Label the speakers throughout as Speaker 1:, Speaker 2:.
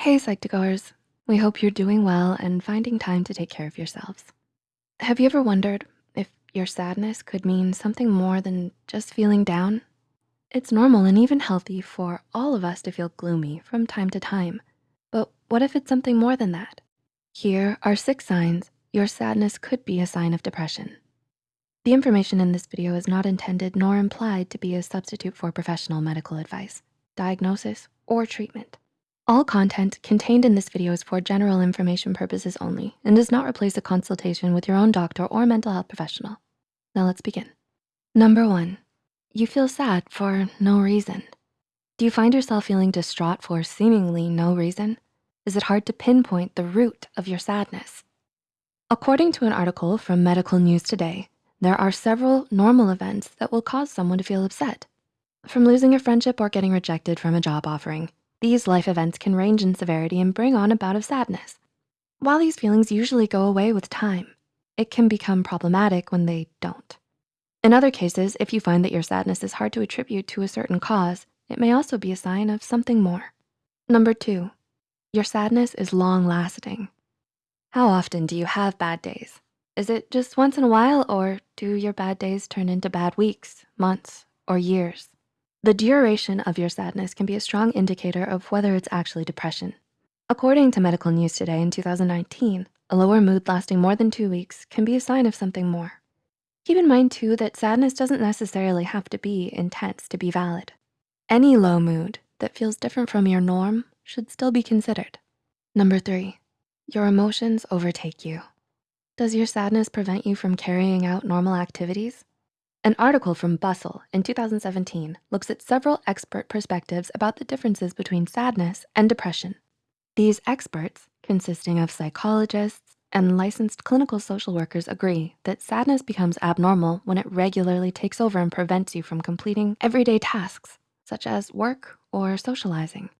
Speaker 1: Hey, Psych2Goers. We hope you're doing well and finding time to take care of yourselves. Have you ever wondered if your sadness could mean something more than just feeling down? It's normal and even healthy for all of us to feel gloomy from time to time. But what if it's something more than that? Here are six signs your sadness could be a sign of depression. The information in this video is not intended nor implied to be a substitute for professional medical advice, diagnosis, or treatment. All content contained in this video is for general information purposes only and does not replace a consultation with your own doctor or mental health professional. Now let's begin. Number one, you feel sad for no reason. Do you find yourself feeling distraught for seemingly no reason? Is it hard to pinpoint the root of your sadness? According to an article from Medical News Today, there are several normal events that will cause someone to feel upset. From losing a friendship or getting rejected from a job offering, these life events can range in severity and bring on a bout of sadness. While these feelings usually go away with time, it can become problematic when they don't. In other cases, if you find that your sadness is hard to attribute to a certain cause, it may also be a sign of something more. Number two, your sadness is long lasting. How often do you have bad days? Is it just once in a while or do your bad days turn into bad weeks, months, or years? The duration of your sadness can be a strong indicator of whether it's actually depression. According to Medical News Today in 2019, a lower mood lasting more than two weeks can be a sign of something more. Keep in mind too that sadness doesn't necessarily have to be intense to be valid. Any low mood that feels different from your norm should still be considered. Number three, your emotions overtake you. Does your sadness prevent you from carrying out normal activities? An article from Bustle in 2017 looks at several expert perspectives about the differences between sadness and depression. These experts, consisting of psychologists and licensed clinical social workers agree that sadness becomes abnormal when it regularly takes over and prevents you from completing everyday tasks, such as work or socializing.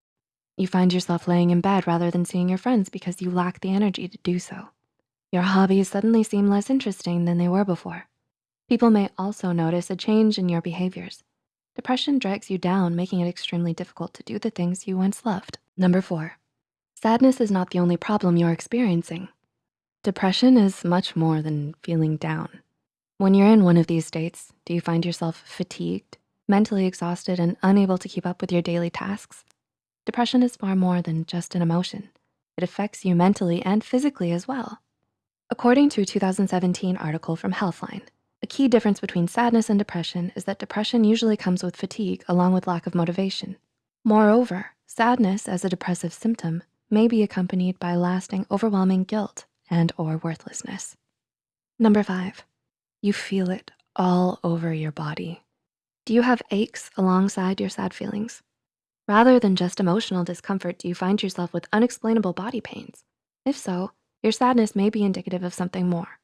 Speaker 1: You find yourself laying in bed rather than seeing your friends because you lack the energy to do so. Your hobbies suddenly seem less interesting than they were before People may also notice a change in your behaviors. Depression drags you down, making it extremely difficult to do the things you once loved. Number four, sadness is not the only problem you're experiencing. Depression is much more than feeling down. When you're in one of these states, do you find yourself fatigued, mentally exhausted, and unable to keep up with your daily tasks? Depression is far more than just an emotion. It affects you mentally and physically as well. According to a 2017 article from Healthline, a key difference between sadness and depression is that depression usually comes with fatigue along with lack of motivation. Moreover, sadness as a depressive symptom may be accompanied by lasting overwhelming guilt and or worthlessness. Number five, you feel it all over your body. Do you have aches alongside your sad feelings? Rather than just emotional discomfort, do you find yourself with unexplainable body pains? If so, your sadness may be indicative of something more.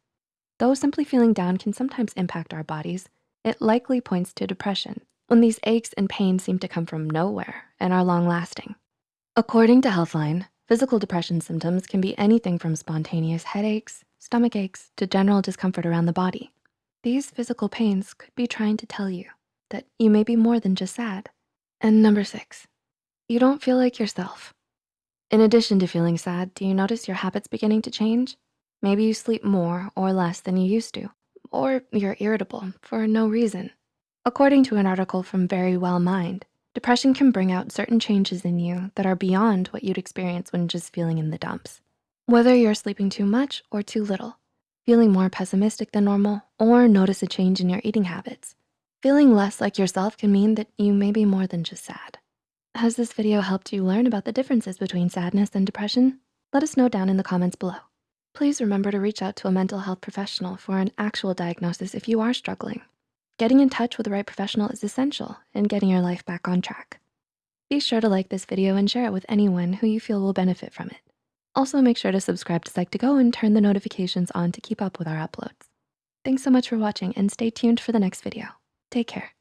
Speaker 1: Though simply feeling down can sometimes impact our bodies, it likely points to depression when these aches and pains seem to come from nowhere and are long lasting. According to Healthline, physical depression symptoms can be anything from spontaneous headaches, stomach aches, to general discomfort around the body. These physical pains could be trying to tell you that you may be more than just sad. And number six, you don't feel like yourself. In addition to feeling sad, do you notice your habits beginning to change? Maybe you sleep more or less than you used to, or you're irritable for no reason. According to an article from Verywell Mind, depression can bring out certain changes in you that are beyond what you'd experience when just feeling in the dumps. Whether you're sleeping too much or too little, feeling more pessimistic than normal, or notice a change in your eating habits. Feeling less like yourself can mean that you may be more than just sad. Has this video helped you learn about the differences between sadness and depression? Let us know down in the comments below. Please remember to reach out to a mental health professional for an actual diagnosis if you are struggling. Getting in touch with the right professional is essential in getting your life back on track. Be sure to like this video and share it with anyone who you feel will benefit from it. Also make sure to subscribe to Psych2Go and turn the notifications on to keep up with our uploads. Thanks so much for watching and stay tuned for the next video. Take care.